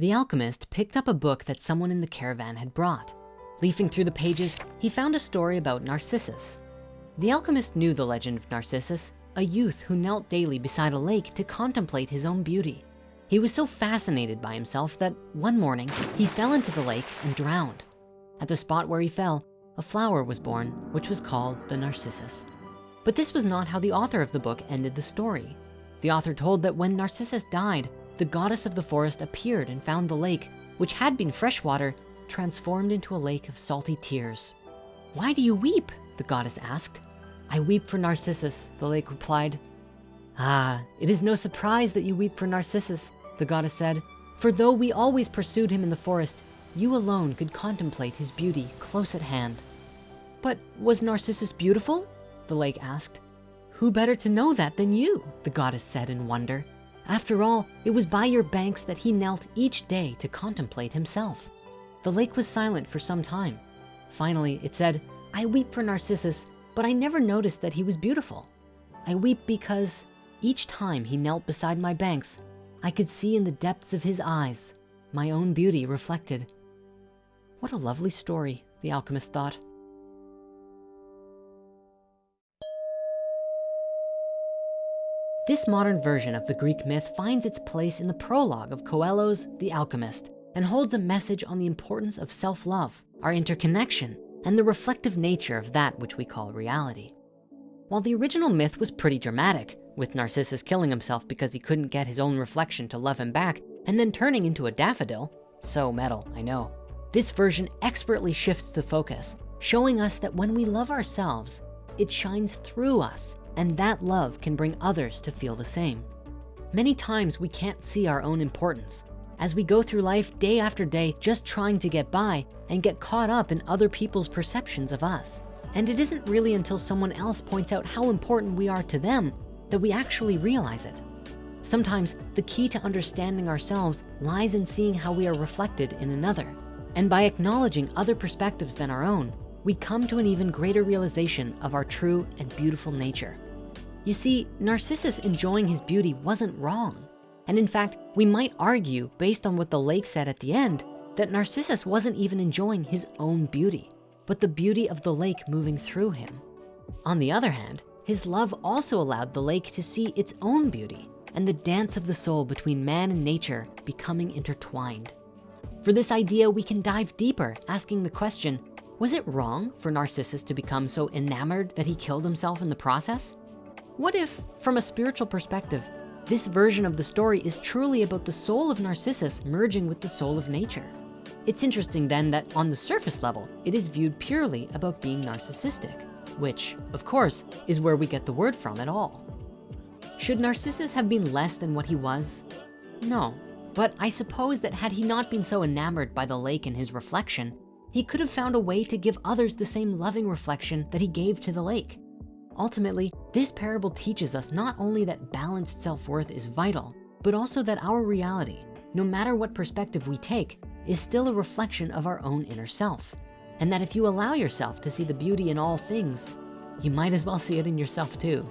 The alchemist picked up a book that someone in the caravan had brought. Leafing through the pages, he found a story about Narcissus. The alchemist knew the legend of Narcissus, a youth who knelt daily beside a lake to contemplate his own beauty. He was so fascinated by himself that one morning he fell into the lake and drowned. At the spot where he fell, a flower was born, which was called the Narcissus. But this was not how the author of the book ended the story. The author told that when Narcissus died, the goddess of the forest appeared and found the lake, which had been freshwater, transformed into a lake of salty tears. Why do you weep? The goddess asked. I weep for Narcissus, the lake replied. Ah, it is no surprise that you weep for Narcissus, the goddess said, for though we always pursued him in the forest, you alone could contemplate his beauty close at hand. But was Narcissus beautiful? The lake asked. Who better to know that than you? The goddess said in wonder. After all, it was by your banks that he knelt each day to contemplate himself. The lake was silent for some time. Finally, it said, I weep for Narcissus, but I never noticed that he was beautiful. I weep because each time he knelt beside my banks, I could see in the depths of his eyes, my own beauty reflected. What a lovely story, the alchemist thought. This modern version of the Greek myth finds its place in the prologue of Coelho's The Alchemist and holds a message on the importance of self-love, our interconnection, and the reflective nature of that which we call reality. While the original myth was pretty dramatic, with Narcissus killing himself because he couldn't get his own reflection to love him back and then turning into a daffodil, so metal, I know. This version expertly shifts the focus, showing us that when we love ourselves, it shines through us and that love can bring others to feel the same. Many times we can't see our own importance as we go through life day after day just trying to get by and get caught up in other people's perceptions of us. And it isn't really until someone else points out how important we are to them that we actually realize it. Sometimes the key to understanding ourselves lies in seeing how we are reflected in another. And by acknowledging other perspectives than our own, we come to an even greater realization of our true and beautiful nature. You see, Narcissus enjoying his beauty wasn't wrong. And in fact, we might argue based on what the lake said at the end, that Narcissus wasn't even enjoying his own beauty, but the beauty of the lake moving through him. On the other hand, his love also allowed the lake to see its own beauty and the dance of the soul between man and nature becoming intertwined. For this idea, we can dive deeper, asking the question, was it wrong for Narcissus to become so enamored that he killed himself in the process? What if, from a spiritual perspective, this version of the story is truly about the soul of Narcissus merging with the soul of nature? It's interesting then that on the surface level, it is viewed purely about being narcissistic, which of course is where we get the word from at all. Should Narcissus have been less than what he was? No, but I suppose that had he not been so enamored by the lake and his reflection, he could have found a way to give others the same loving reflection that he gave to the lake. Ultimately, this parable teaches us not only that balanced self-worth is vital, but also that our reality, no matter what perspective we take, is still a reflection of our own inner self. And that if you allow yourself to see the beauty in all things, you might as well see it in yourself too.